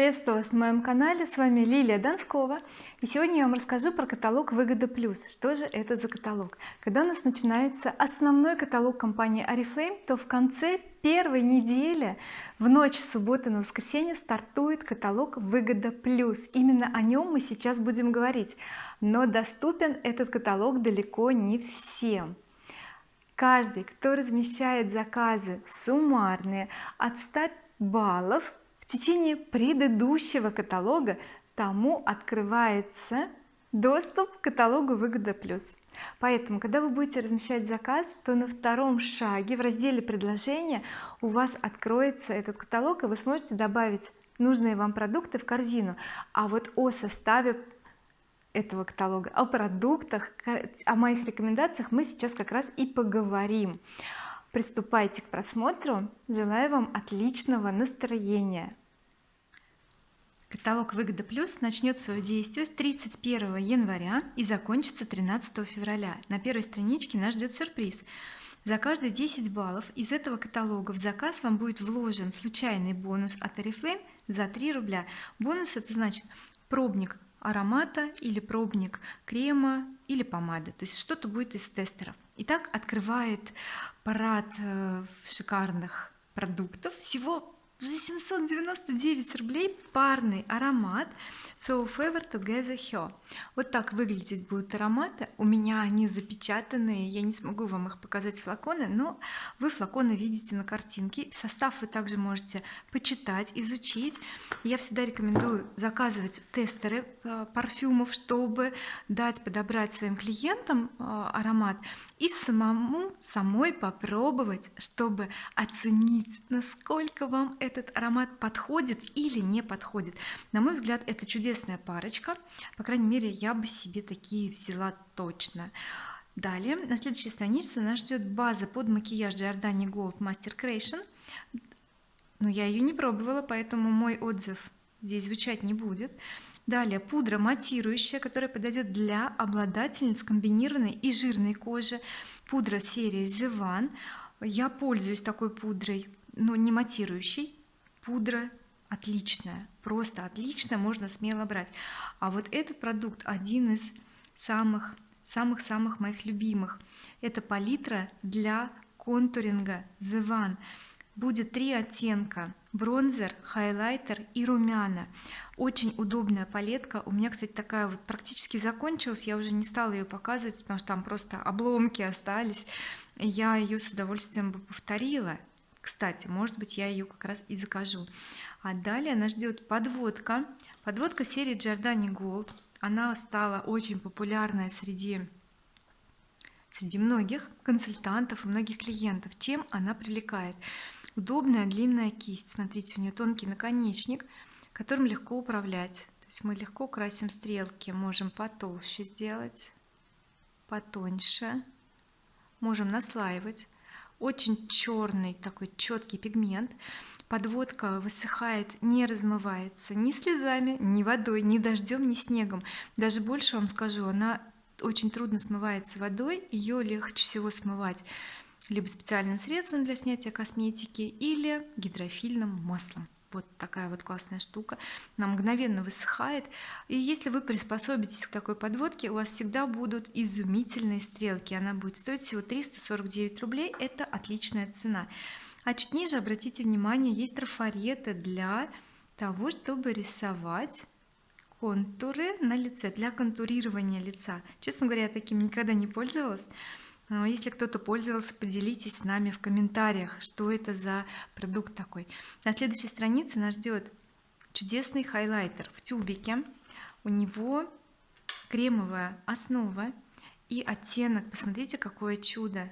приветствую вас на моем канале. С вами Лилия Донскова. И сегодня я вам расскажу про каталог выгода плюс что же это за каталог? Когда у нас начинается основной каталог компании oriflame то в конце первой недели в ночь субботы на воскресенье стартует каталог выгода плюс именно о нем мы сейчас будем говорить. Но доступен этот каталог далеко не всем. Каждый кто размещает заказы суммарные от 100 баллов течение предыдущего каталога тому открывается доступ к каталогу выгода плюс поэтому когда вы будете размещать заказ то на втором шаге в разделе предложения у вас откроется этот каталог и вы сможете добавить нужные вам продукты в корзину. А вот о составе этого каталога о продуктах о моих рекомендациях мы сейчас как раз и поговорим. Приступайте к просмотру. Желаю вам отличного настроения каталог выгода плюс начнет свое действие с 31 января и закончится 13 февраля. На первой страничке нас ждет сюрприз. За каждые 10 баллов из этого каталога в заказ вам будет вложен случайный бонус от oriflame за 3 рубля. Бонус это значит пробник аромата или пробник крема или помады. То есть что-то будет из тестеров. Итак, открывает парад э, шикарных продуктов. Всего за 799 рублей парный аромат So Fever Together Her вот так выглядеть будут ароматы. У меня они запечатанные я не смогу вам их показать флаконы но вы флаконы видите на картинке. Состав вы также можете почитать изучить. Я всегда рекомендую заказывать тестеры э, парфюмов чтобы дать подобрать своим клиентам э, аромат и самому самой попробовать чтобы оценить насколько вам этот аромат подходит или не подходит. На мой взгляд это чудесная парочка. По крайней мере я бы себе такие взяла точно. Далее. На следующей странице нас ждет база под макияж Giordani Gold Master Creation. Но я ее не пробовала поэтому мой отзыв здесь звучать не будет. Далее. Пудра матирующая которая подойдет для обладательниц комбинированной и жирной кожи. Пудра серии The One. Я пользуюсь такой пудрой но не матирующей пудра отличная просто отлично можно смело брать. А вот этот продукт один из самых самых самых моих любимых. Это палитра для контуринга The One. Будет три оттенка бронзер хайлайтер и румяна. Очень удобная палетка. У меня кстати такая вот практически закончилась. Я уже не стала ее показывать потому что там просто обломки остались. Я ее с удовольствием бы повторила кстати может быть я ее как раз и закажу. А далее нас ждет подводка. Подводка серии Giordani Gold она стала очень популярная среди среди многих консультантов и многих клиентов. Чем она привлекает? Удобная длинная кисть. Смотрите у нее тонкий наконечник которым легко управлять. То есть мы легко красим стрелки. Можем потолще сделать потоньше. Можем наслаивать очень черный такой четкий пигмент. Подводка высыхает не размывается ни слезами ни водой ни дождем ни снегом. Даже больше вам скажу она очень трудно смывается водой ее легче всего смывать либо специальным средством для снятия косметики или гидрофильным маслом вот такая вот классная штука. Она мгновенно высыхает. И если вы приспособитесь к такой подводке у вас всегда будут изумительные стрелки. Она будет стоить всего 349 рублей. Это отличная цена. А чуть ниже обратите внимание есть трафареты для того чтобы рисовать контуры на лице для контурирования лица. Честно говоря я таким никогда не пользовалась если кто-то пользовался поделитесь с нами в комментариях что это за продукт такой. На следующей странице нас ждет чудесный хайлайтер в тюбике. У него кремовая основа и оттенок. Посмотрите какое чудо.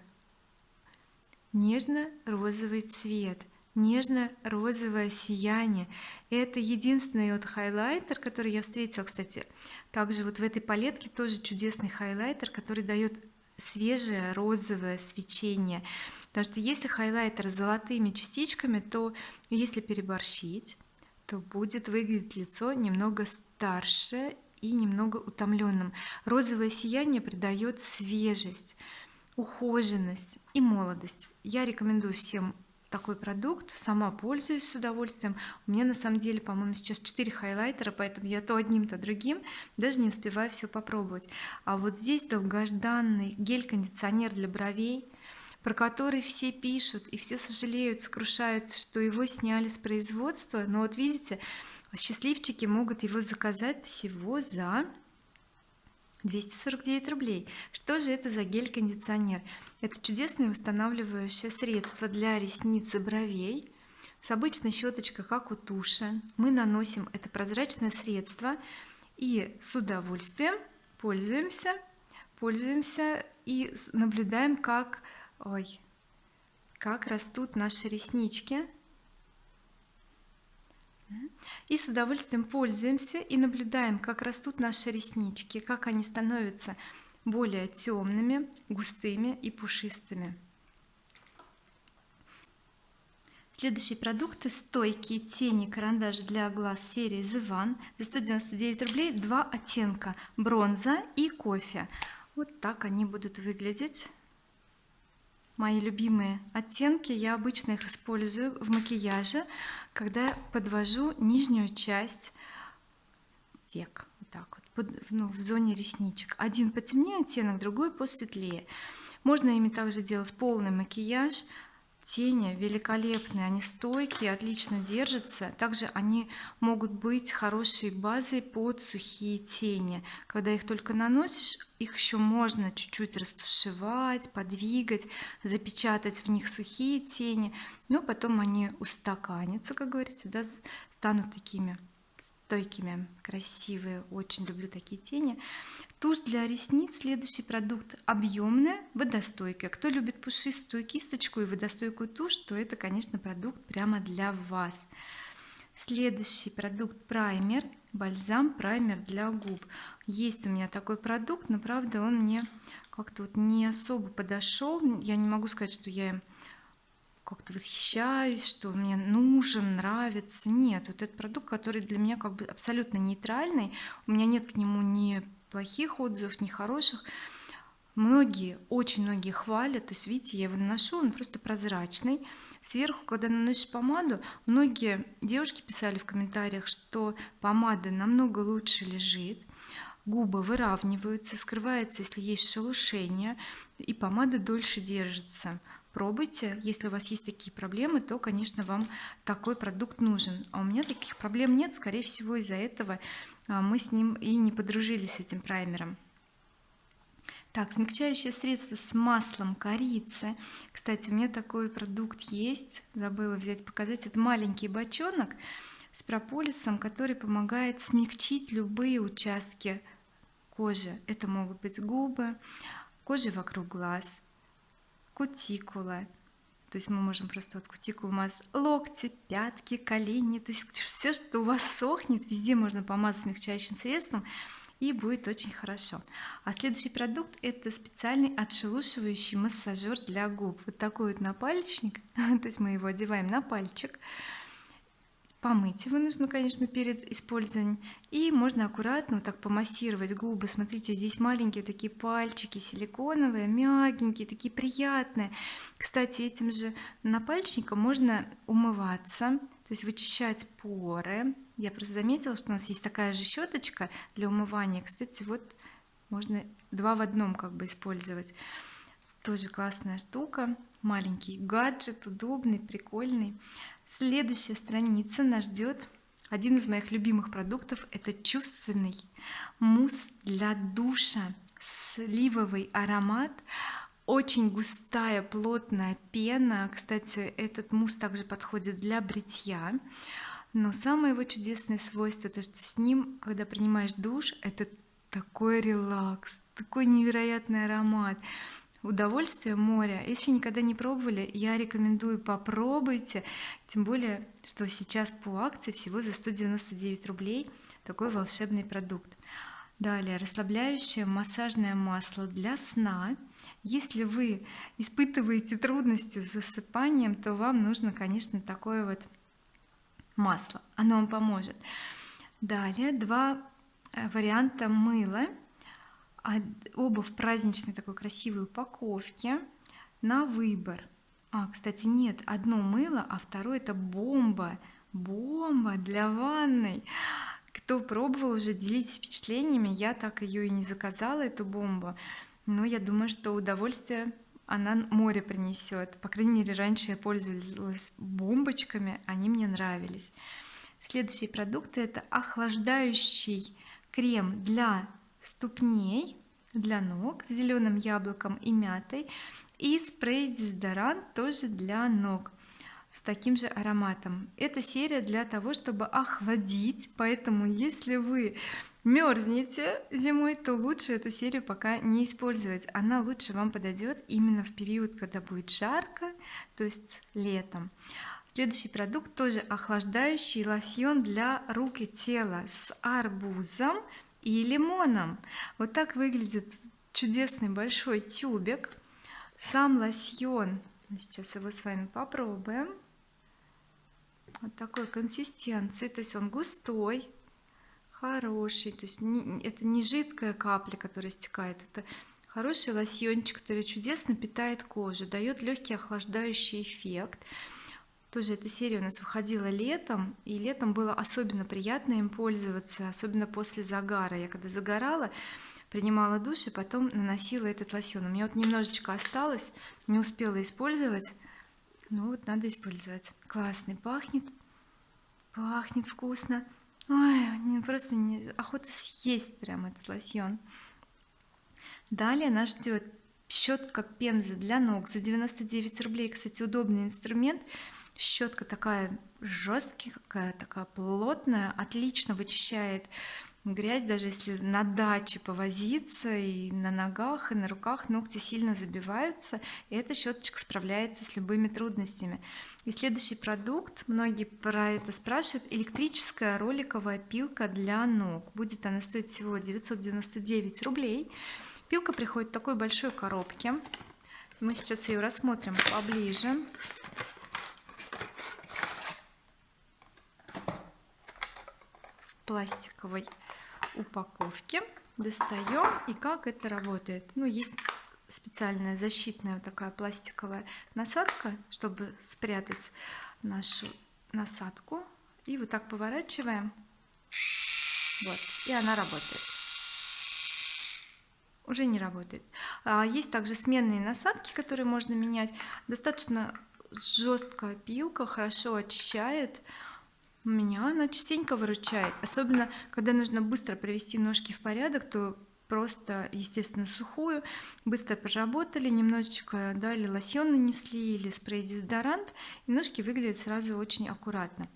Нежно-розовый цвет нежно-розовое сияние. Это единственный вот хайлайтер который я встретила кстати. Также вот в этой палетке тоже чудесный хайлайтер который дает свежее розовое свечение. Потому что если хайлайтер с золотыми частичками то если переборщить то будет выглядеть лицо немного старше и немного утомленным. Розовое сияние придает свежесть ухоженность и молодость. Я рекомендую всем такой продукт сама пользуюсь с удовольствием. У меня на самом деле по-моему сейчас 4 хайлайтера поэтому я то одним то другим даже не успеваю все попробовать. А вот здесь долгожданный гель-кондиционер для бровей про который все пишут и все сожалеют сокрушаются что его сняли с производства. Но вот видите счастливчики могут его заказать всего за 249 рублей. Что же это за гель-кондиционер? Это чудесное восстанавливающее средство для ресниц и бровей с обычной щеточкой как у туши. Мы наносим это прозрачное средство и с удовольствием пользуемся пользуемся и наблюдаем как ой как растут наши реснички и с удовольствием пользуемся и наблюдаем как растут наши реснички как они становятся более темными густыми и пушистыми. Следующие продукты стойкие тени карандаш для глаз серии The One за 199 рублей два оттенка бронза и кофе. Вот так они будут выглядеть мои любимые оттенки я обычно их использую в макияже когда подвожу нижнюю часть век вот так вот под, ну, в зоне ресничек. Один потемнее оттенок другой посветлее. Можно ими также делать полный макияж тени великолепные они стойкие отлично держатся. Также они могут быть хорошей базой под сухие тени. Когда их только наносишь их еще можно чуть-чуть растушевать подвигать запечатать в них сухие тени но потом они устаканятся как говорится да, станут такими стойкими красивые. Очень люблю такие тени тушь для ресниц следующий продукт объемная водостойкая кто любит пушистую кисточку и водостойкую тушь то это конечно продукт прямо для вас. Следующий продукт праймер бальзам праймер для губ. Есть у меня такой продукт но правда он мне как-то вот не особо подошел я не могу сказать что я им как-то восхищаюсь что мне нужен нравится. Нет вот этот продукт который для меня как бы абсолютно нейтральный у меня нет к нему ни плохих отзывов ни хороших многие очень многие хвалят. То есть видите я его наношу он просто прозрачный. Сверху когда наносишь помаду многие девушки писали в комментариях что помада намного лучше лежит губы выравниваются скрывается если есть шелушение и помада дольше держится. Пробуйте. Если у вас есть такие проблемы то конечно вам такой продукт нужен. А у меня таких проблем нет. Скорее всего из-за этого мы с ним и не подружились с этим праймером. Так смягчающее средство с маслом корицы. Кстати у меня такой продукт есть. Забыла взять показать. Это маленький бочонок с прополисом который помогает смягчить любые участки кожи. Это могут быть губы кожа вокруг глаз кутикула то есть мы можем просто вот кутикулу мазать локти пятки колени то есть все что у вас сохнет везде можно помазать смягчающим средством и будет очень хорошо. А следующий продукт это специальный отшелушивающий массажер для губ. Вот такой вот напальчник. То есть мы его одеваем на пальчик помыть его нужно конечно перед использованием. И можно аккуратно вот так помассировать губы. Смотрите здесь маленькие такие пальчики силиконовые мягенькие такие приятные. Кстати этим же напальчником можно умываться то есть вычищать поры. Я просто заметила что у нас есть такая же щеточка для умывания. Кстати вот можно два в одном как бы использовать. Тоже классная штука. Маленький гаджет удобный прикольный следующая страница нас ждет. Один из моих любимых продуктов это чувственный мусс для душа сливовый аромат. Очень густая плотная пена. Кстати этот мусс также подходит для бритья. Но самое его чудесное свойство то что с ним когда принимаешь душ это такой релакс такой невероятный аромат удовольствие моря если никогда не пробовали я рекомендую попробуйте. Тем более что сейчас по акции всего за 199 рублей такой волшебный продукт. Далее расслабляющее массажное масло для сна. Если вы испытываете трудности с засыпанием то вам нужно конечно такое вот масло. Оно вам поможет. Далее два э, варианта мыла оба в праздничной такой красивой упаковке на выбор. А кстати нет одно мыло а второе это бомба. Бомба для ванной. Кто пробовал уже делитесь впечатлениями. Я так ее и не заказала эту бомбу. Но я думаю что удовольствие она море принесет по крайней мере раньше я пользовалась бомбочками они мне нравились. Следующие продукты это охлаждающий крем для ступней для ног с зеленым яблоком и мятой. И спрей дезодорант тоже для ног с таким же ароматом. Эта серия для того чтобы охладить. Поэтому если вы мерзнете зимой то лучше эту серию пока не использовать. Она лучше вам подойдет именно в период когда будет жарко то есть летом. Следующий продукт тоже охлаждающий лосьон для рук и тела с арбузом и лимоном. Вот так выглядит чудесный большой тюбик. Сам лосьон. Сейчас его с вами попробуем. Вот такой консистенции. То есть он густой хороший. То есть не, это не жидкая капля которая стекает. Это хороший лосьончик который чудесно питает кожу дает легкий охлаждающий эффект тоже эта серия у нас выходила летом и летом было особенно приятно им пользоваться особенно после загара. Я когда загорала принимала душ и потом наносила этот лосьон. У меня вот немножечко осталось не успела использовать. Ну вот надо использовать. Классный пахнет. Пахнет вкусно. Ой просто не охота съесть прям этот лосьон. Далее нас ждет щетка пемза для ног за 99 рублей. Кстати удобный инструмент щетка такая жесткая такая плотная отлично вычищает грязь даже если на даче повозиться и на ногах и на руках ногти сильно забиваются и эта щеточка справляется с любыми трудностями. И следующий продукт многие про это спрашивают электрическая роликовая пилка для ног. Будет она стоить всего 999 рублей. Пилка приходит в такой большой коробке. Мы сейчас ее рассмотрим поближе пластиковой упаковке. Достаем и как это работает? Ну есть специальная защитная вот такая пластиковая насадка чтобы спрятать нашу насадку. И вот так поворачиваем. Вот. И она работает. Уже не работает. А есть также сменные насадки которые можно менять. Достаточно жесткая пилка хорошо очищает меня она частенько выручает особенно когда нужно быстро привести ножки в порядок то просто естественно сухую. Быстро проработали немножечко дали лосьон нанесли или спрей дезодорант и ножки выглядят сразу очень аккуратно.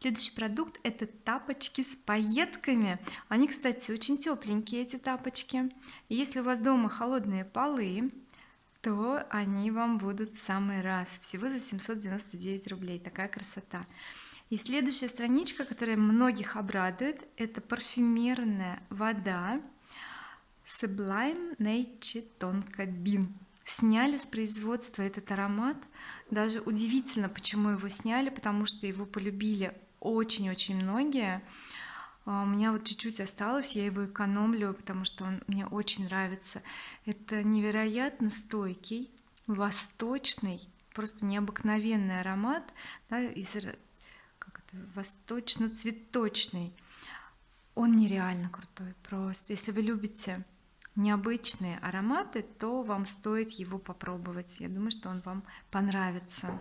Следующий продукт это тапочки с пайетками. Они кстати очень тепленькие эти тапочки. Если у вас дома холодные полы то они вам будут в самый раз. Всего за 799 рублей. Такая красота и следующая страничка которая многих обрадует это парфюмерная вода Sublime Nature Tonka сняли с производства этот аромат. Даже удивительно почему его сняли потому что его полюбили очень-очень многие. А у меня вот чуть-чуть осталось я его экономлю потому что он мне очень нравится. Это невероятно стойкий восточный просто необыкновенный аромат да, из восточно-цветочный. Он нереально крутой. Просто если вы любите необычные ароматы то вам стоит его попробовать. Я думаю что он вам понравится.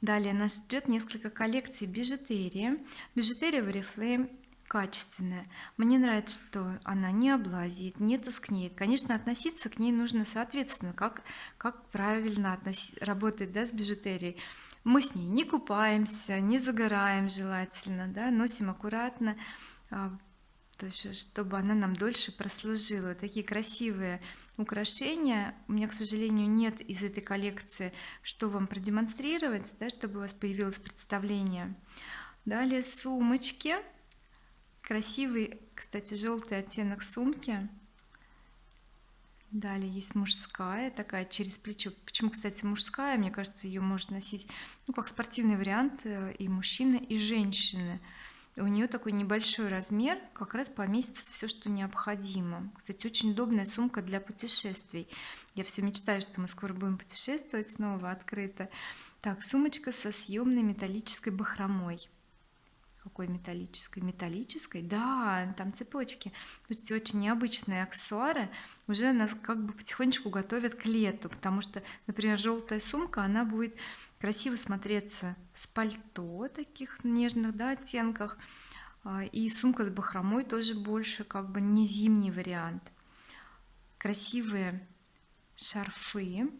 Далее нас ждет несколько коллекций бижутерии. Бижутерия в oriflame качественная. Мне нравится что она не облазит не тускнеет. Конечно относиться к ней нужно соответственно как как правильно относить работать да, с бижутерией мы с ней не купаемся не загораем желательно да, носим аккуратно а, то есть чтобы она нам дольше прослужила. Такие красивые украшения. У меня к сожалению нет из этой коллекции что вам продемонстрировать да, чтобы у вас появилось представление. Далее сумочки. Красивый кстати желтый оттенок сумки далее есть мужская такая через плечо. Почему кстати мужская? Мне кажется ее можно носить ну как спортивный вариант э, и мужчины и женщины. У нее такой небольшой размер как раз поместится все что необходимо. Кстати очень удобная сумка для путешествий. Я все мечтаю что мы скоро будем путешествовать снова открыто. Так сумочка со съемной металлической бахромой какой металлической металлической да там цепочки. Слушайте, очень необычные аксессуары уже нас как бы потихонечку готовят к лету потому что например желтая сумка она будет красиво смотреться с пальто таких нежных да, оттенках а, и сумка с бахромой тоже больше как бы не зимний вариант. Красивые шарфы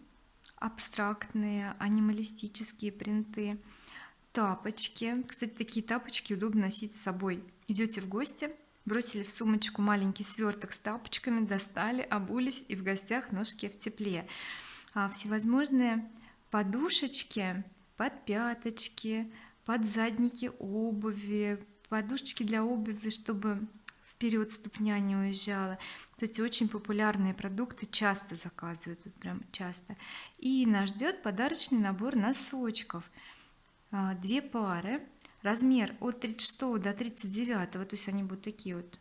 абстрактные анималистические принты тапочки. Кстати такие тапочки удобно носить с собой. Идете в гости бросили в сумочку маленький сверток с тапочками достали обулись и в гостях ножки в тепле. А всевозможные подушечки под пяточки под задники обуви подушечки для обуви чтобы вперед ступня не уезжала. Кстати очень популярные продукты часто заказывают тут прям часто. И нас ждет подарочный набор носочков две пары. Размер от 36 до 39 то есть они будут такие вот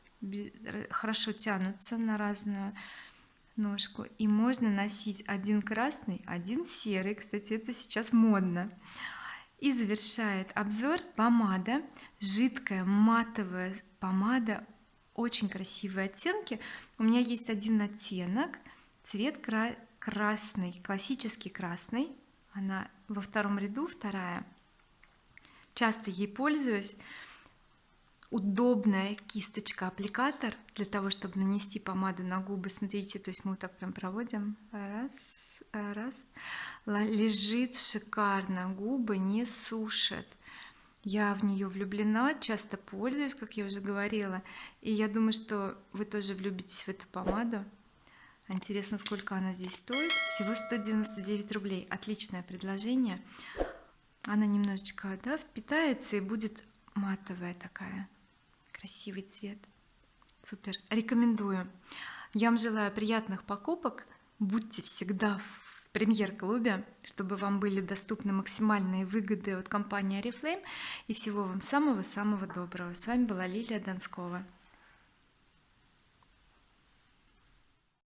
хорошо тянутся на разную ножку. И можно носить один красный один серый. Кстати это сейчас модно. И завершает обзор помада. Жидкая матовая помада. Очень красивые оттенки. У меня есть один оттенок. Цвет красный классический красный. Она во втором ряду вторая часто ей пользуюсь. Удобная кисточка аппликатор для того чтобы нанести помаду на губы. Смотрите то есть мы вот так прям проводим. Раз раз. Лежит шикарно губы не сушат. Я в нее влюблена часто пользуюсь как я уже говорила. И я думаю что вы тоже влюбитесь в эту помаду. Интересно сколько она здесь стоит. Всего 199 рублей. Отличное предложение она немножечко да, впитается и будет матовая такая красивый цвет. Супер рекомендую. Я вам желаю приятных покупок. Будьте всегда в премьер-клубе чтобы вам были доступны максимальные выгоды от компании oriflame. И всего вам самого-самого доброго. С вами была Лилия Донскова